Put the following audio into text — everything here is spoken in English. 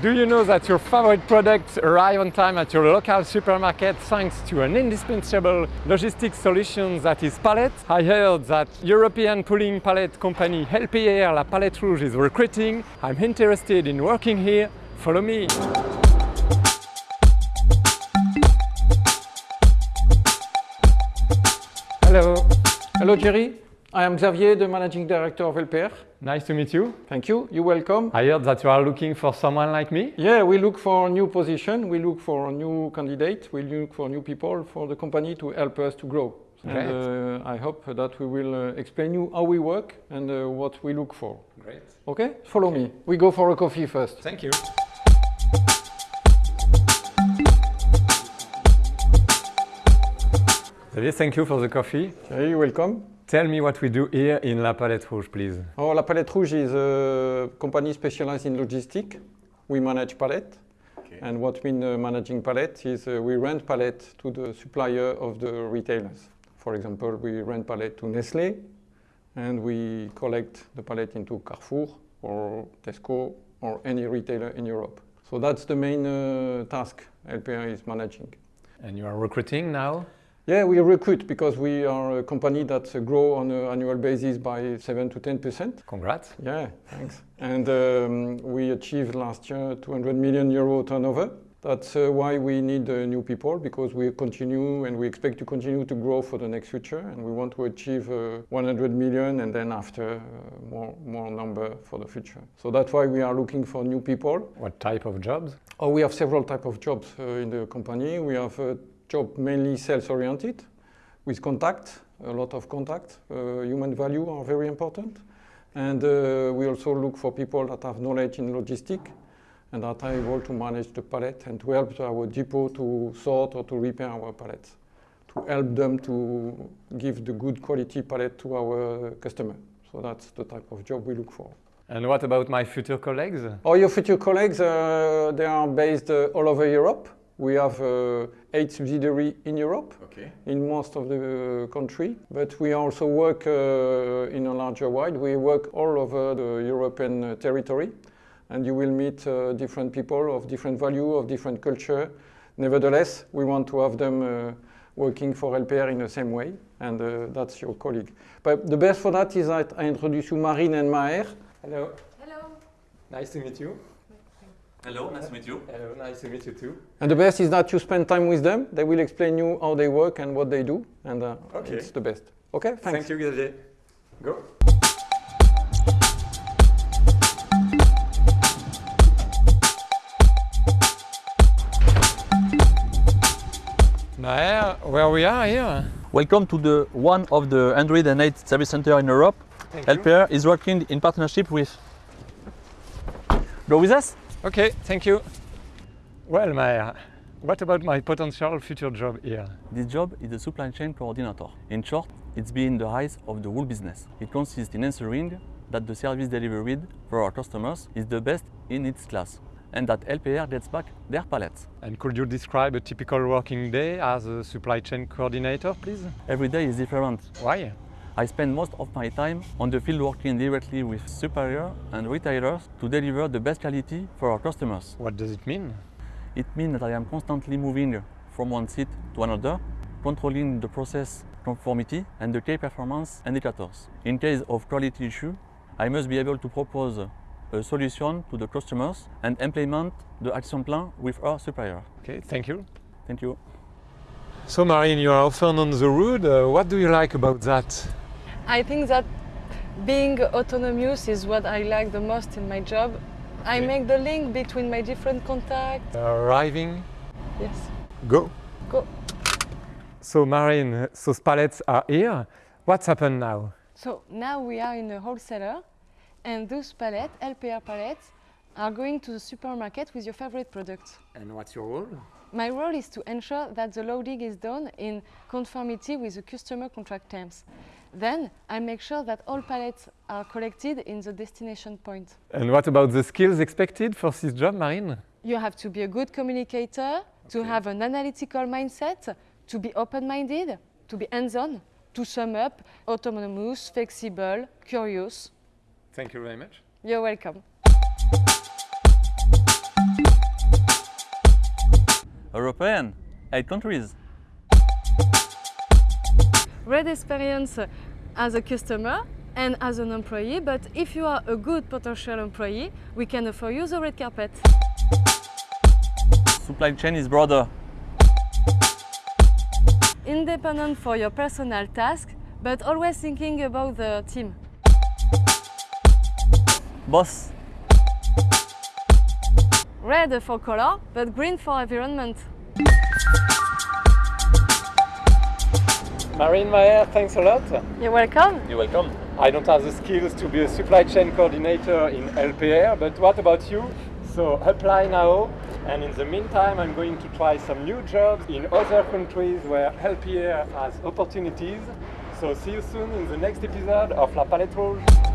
Do you know that your favorite products arrive on time at your local supermarket thanks to an indispensable logistics solution that is Pallet? I heard that European pooling pallet company LPR La Palette Rouge is recruiting. I'm interested in working here. Follow me. Hello. Hello Thierry, I am Xavier, the Managing Director of LPR. Nice to meet you. Thank you, you're welcome. I heard that you are looking for someone like me. Yeah, we look for new position, we look for new candidate, we look for new people for the company to help us to grow. Great. And uh, I hope that we will uh, explain you how we work and uh, what we look for. Great. Okay? Follow me. We go for a coffee first. Thank you. Xavier, thank you for the coffee. You're welcome. Tell me what we do here in La Palette Rouge, please. Oh, La Palette Rouge is a company specialized in logistics. We manage pallet. And what mean uh, managing pallet is uh, we rent pallet to the supplier of the retailers. For example, we rent pallet to Nestlé and we collect the pallet into Carrefour or Tesco or any retailer in Europe. So that's the main uh, task LPR is managing. And you are recruiting now? Yeah, we recruit because we are a company that uh, grow on an annual basis by 7 to 10%. Congrats. Yeah, thanks. And um, we achieved last year 200 million euro turnover. That's uh, why we need uh, new people because we continue and we expect to continue to grow for the next future and we want to achieve uh, 100 million and then after uh, more, more number for the future. So that's why we are looking for new people. What type of jobs? Oh, we have several type of jobs uh, in the company. We have job mainly sales oriented with contact, a lot of contact. Uh, human value are very important. And uh, we also look for people that have knowledge in logistics and that are able to manage the pallet and to help our depot to sort or to repair our pallets, to help them to give the good quality pallet to our customer. So that's the type of job we look for. And what about my future colleagues? All your future colleagues, uh, they are based uh, all over Europe. We have uh, eight subsidiaries in Europe, Okay. in most of the uh, country, but we also work uh, in a larger wide. We work all over the European uh, territory, and you will meet uh, different people of different value, of different culture. Nevertheless, we want to have them uh, working for LPR in the same way, and uh, that's your colleague. But the best for that is that I introduce you Marine and Maher. Hello. Hello. Nice to meet you. Hello, nice to meet you. Hello, nice to meet you too. And the best is that you spend time with them. They will explain you how they work and what they do, and uh, Okay. it's the best. Okay, thanks. Thank you, Xavier. Go. Maher, where we are here? Welcome to the one of the 108 service center in Europe. Thank you. Is working in partnership with. Go with us? Okay, thank you. Well, Maher, what about my potential future job here? This job is a supply chain coordinator. In short, it's being the eyes of the whole business. It consists in ensuring that the service delivered for our customers is the best in its class and that LPR gets back their pallets. And could you describe a typical working day as a supply chain coordinator, please? Every day is different. Why? I spend most of my time on the field working directly with suppliers and retailers to deliver the best quality for our customers. What does it mean? It means that I am constantly moving from one seat to another, controlling the process conformity and the key performance indicators. In case of quality issue, I must be able to propose a solution to the customers and implement the action plan with our supplier. Okay, thank you. Thank you. So, Marine, you are often on the road. Uh, what do you like about that? I think that being autonomous is what I like the most in my job. I make the link between my different contacts. Arriving, Yes. go. Go. So, Marine, those pallets are here. What's happened now? So now we are in a wholesaler and those pallets, LPR pallets, are going to the supermarket with your favorite products. And what's your role? My role is to ensure that the loading is done in conformity with the customer contract terms. Then I make sure that all pallets are collected in the destination point. And what about the skills expected for this job, Marine? You have to be a good communicator, to have an analytical mindset, to be open-minded, to be hands-on, to sum up, autonomous, flexible, curious. Thank you very much. You're welcome. European, eight countries. Red experience as a customer and as an employee, but if you are a good potential employee, we can offer you the red carpet. Supply chain is broader. Independent for your personal task, but always thinking about the team. Boss, Red for color, but green for environment. Marine Maher, thanks a lot. You're welcome. you're welcome. I don't have the skills to be a supply chain coordinator in LPR, but what about you? So apply now, and in the meantime, I'm going to try some new jobs in other countries where LPR has opportunities. So see you soon in the next episode of La Palette Rouge.